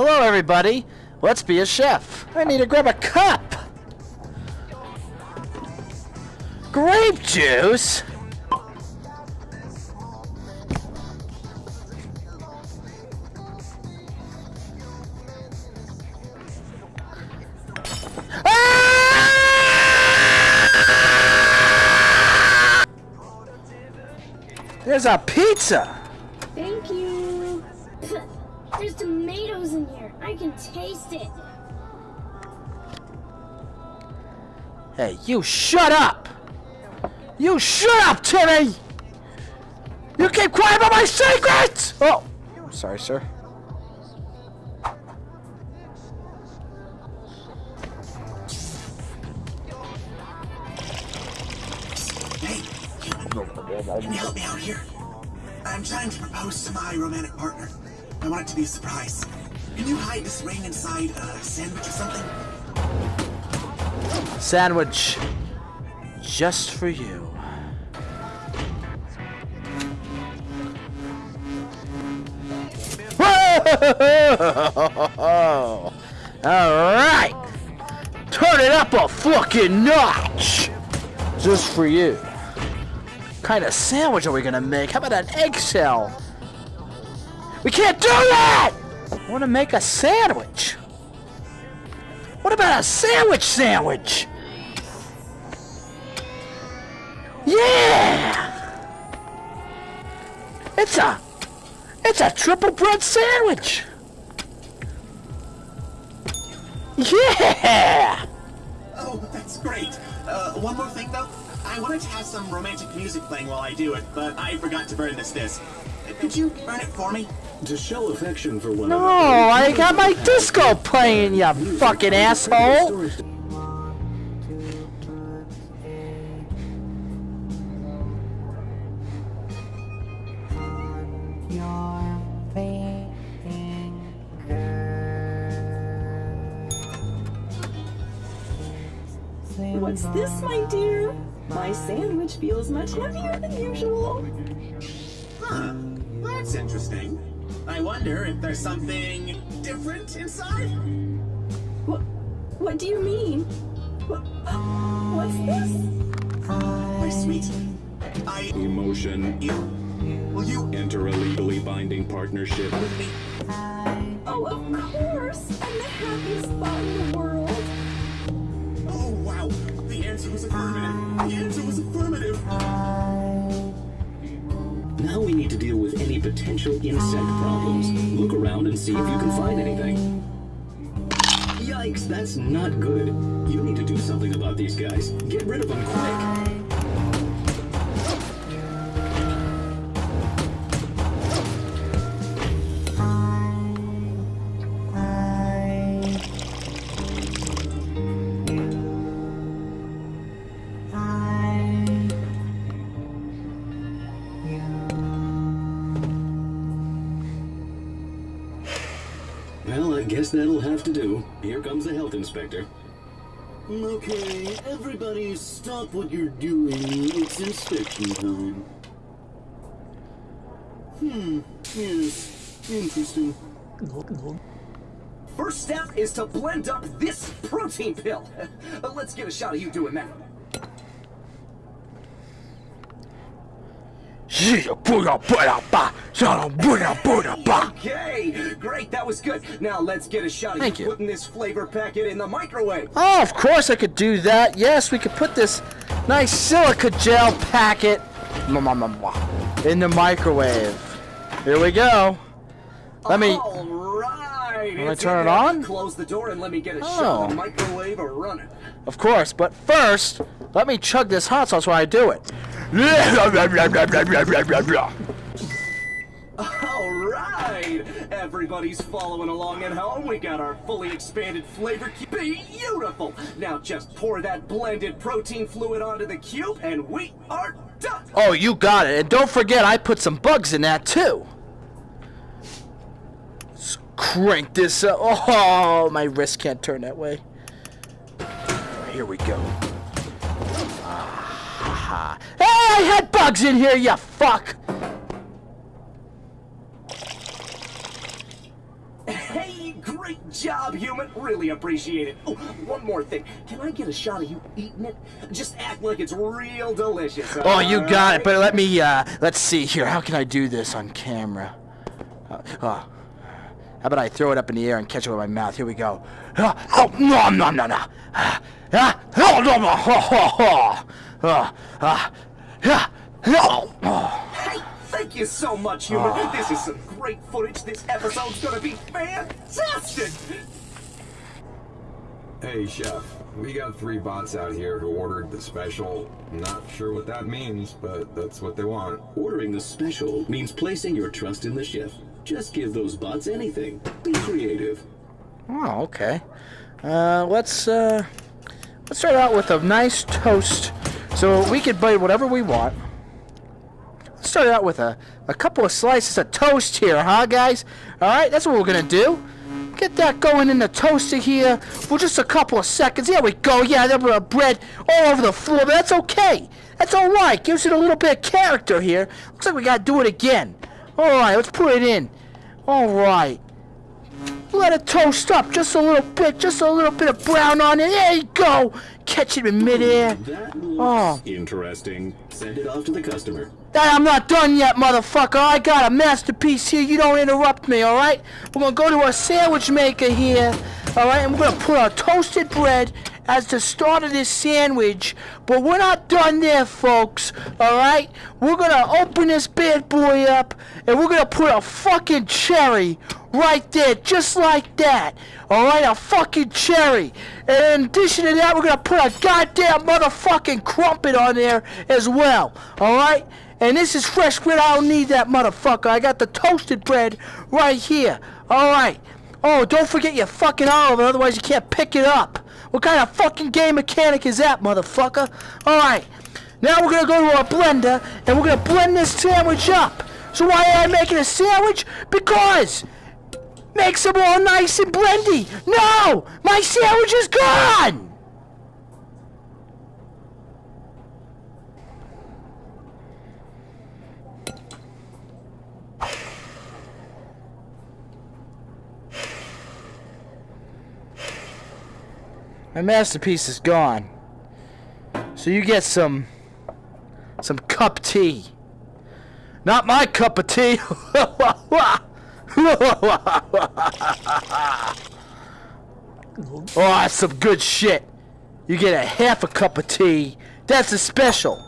Hello, everybody. Let's be a chef. I need to grab a cup. Grape juice? Ah! There's a pizza. Hey, you shut up! You shut up, Timmy! You keep quiet about my secrets! Oh, sorry, sir. Hey, can you help me out here? I'm trying to propose to my romantic partner. I want it to be a surprise. Can you hide this ring inside a sandwich or something? Sandwich. Just for you. Alright! Turn it up a fucking notch! Just for you. What kind of sandwich are we gonna make? How about an eggshell? We can't do that! I wanna make a sandwich. What about a sandwich sandwich? Yeah! It's a it's a triple bread sandwich. Yeah! One more thing though. I wanted to have some romantic music playing while I do it, but I forgot to burn this disc. Could you burn it for me? To show affection for one No, another. I got my disco playing, you fucking asshole. What's this, my dear? My sandwich feels much heavier than usual. Huh. That's interesting. I wonder if there's something different inside? What? What do you mean? What, what's this? My sweet. I... Emotion. You... Will you Enter a legally binding partnership. with me? Oh, of course! I'm the happiest spot in the world. Answer was affirmative. The answer was affirmative. Now we need to deal with any potential insect problems. Look around and see if you can find anything. Yikes, that's not good. You need to do something about these guys. Get rid of them quick. Well, I guess that'll have to do. Here comes the health inspector. Okay, everybody stop what you're doing. It's inspection time. Hmm, yes, interesting. First step is to blend up this protein pill. Let's get a shot of you doing that. Okay, great, that was good. Now let's get a shot of Thank you, putting this flavor packet in the microwave. Oh, of course I could do that. Yes, we could put this nice silica gel packet in the microwave. Here we go. Let me. All right. Wanna it's turn it on? Close the door and let me get a Oh. shot of the oh. microwave running. Of course, but first, let me chug this hot sauce while I do it. All right, everybody's following along at home. We got our fully expanded flavor cube. Beautiful. Now just pour that blended protein fluid onto the cube, and we are done. Oh, you got it. And don't forget, I put some bugs in that too. Let's crank this up. Oh, my wrist can't turn that way. Here we go. Ah, I had bugs in here, you fuck! Hey, great job, human. Really appreciate it. Oh, one more thing. Can I get a shot of you eating it? Just act like it's real delicious. Oh, you got it. But let me, uh, let's see here. How can I do this on camera? Uh, oh. How about I throw it up in the air and catch it with my mouth? Here we go. Ah, Oh, no, no, no, no. Ah, ah, oh, no, no, ho, ho, ho. Ah, ah. Hey, thank you so much, human. This is some great footage. This episode's gonna be fantastic. Hey, Chef. We got three bots out here who ordered the special. Not sure what that means, but that's what they want. Ordering the special means placing your trust in the chef. Just give those bots anything. Be creative. Oh, okay. Uh, let's uh, let's start out with a nice toast, so we can bite whatever we want. Let's start out with a a couple of slices of toast here, huh, guys? All right, that's what we're gonna do. Get that going in the toaster here for just a couple of seconds. There we go. Yeah, there were bread all over the floor, but that's okay. That's all right. Gives it a little bit of character here. Looks like we gotta do it again. All right, let's put it in. All right. Let it toast up just a little bit, just a little bit of brown on it. There you go. Catch it in midair. Oh. interesting. Send it off to the customer. Hey, I'm not done yet, motherfucker. I got a masterpiece here. You don't interrupt me, all right? We're gonna go to our sandwich maker here, all right? And we're gonna put our toasted bread as the start of this sandwich. But we're not done there, folks, all right? We're gonna open this bad boy up, and we're gonna put a fucking cherry right there, just like that. All right, a fucking cherry. And in addition to that, we're gonna put a goddamn motherfucking crumpet on there as well. All right. And this is fresh bread. I don't need that motherfucker. I got the toasted bread right here. All right. Oh, don't forget your fucking olive, otherwise you can't pick it up. What kind of fucking game mechanic is that, motherfucker? All right. Now we're gonna go to our blender and we're gonna blend this sandwich up. So why am I making a sandwich? Because makes them all nice and blendy. No, my sandwich is gone. My masterpiece is gone. So you get some some cup tea. Not my cup of tea. oh, that's some good shit. You get a half a cup of tea. That's a special.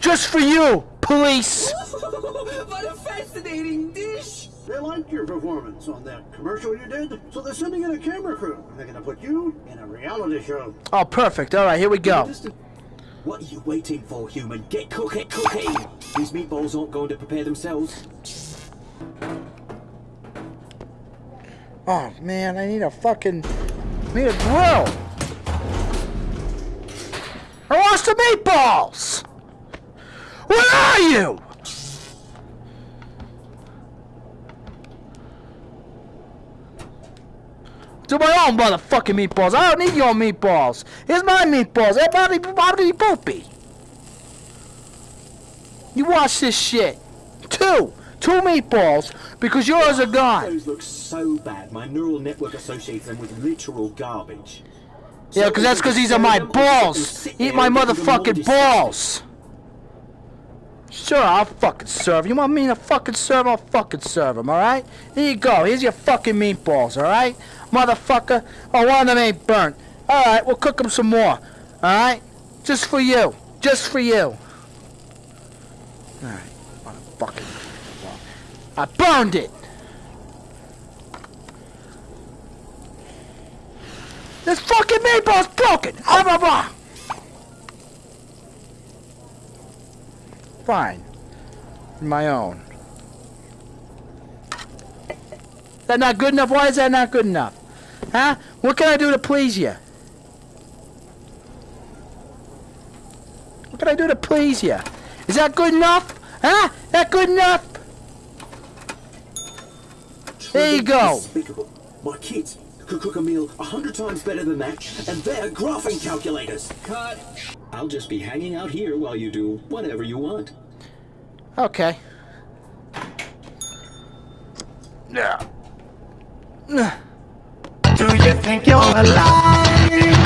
Just for you, police. what a fascinating dish. They liked your performance on that commercial you did, so they're sending in a camera crew. They're gonna put you in a reality show. Oh, perfect. All right, here we go. What are you waiting for, human? Get cooking, cooking! These meatballs aren't going to prepare themselves. Oh man, I need a fucking I need a grill. I want some meatballs. Where are you? Do my own motherfucking meatballs. I don't need your meatballs. Here's my meatballs. Everybody, bobby boopy. You watch this shit. Two. Two meatballs because yours are gone. Those look so bad, my neural network associates them with literal garbage. Yeah, because that's because these are my balls. Eat my motherfucking balls. Sure, I'll fucking serve. You want me to fucking serve? I'll fucking serve them, alright? Here you go. Here's your fucking meatballs, alright? Motherfucker. Oh, one of them ain't burnt. Alright, we'll cook them some more. Alright? Just for you. Just for you. Alright. Motherfucking. I burned it! This fucking meatball's broken! Ah, blah, blah. Fine. My own. That not good enough? Why is that not good enough? Huh? What can I do to please you? What can I do to please you? Is that good enough? Huh? That good enough? There you go. My kids could cook a meal a hundred times better than that, and they're graphing calculators. Cut. I'll just be hanging out here while you do whatever you want. Okay. Yeah. think you're alive. But you'll never